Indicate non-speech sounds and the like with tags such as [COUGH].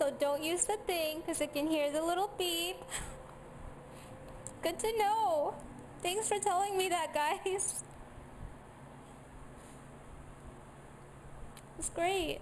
So don't use the thing because it can hear the little beep. Good to know. Thanks for telling me that, guys. [LAUGHS] It's great.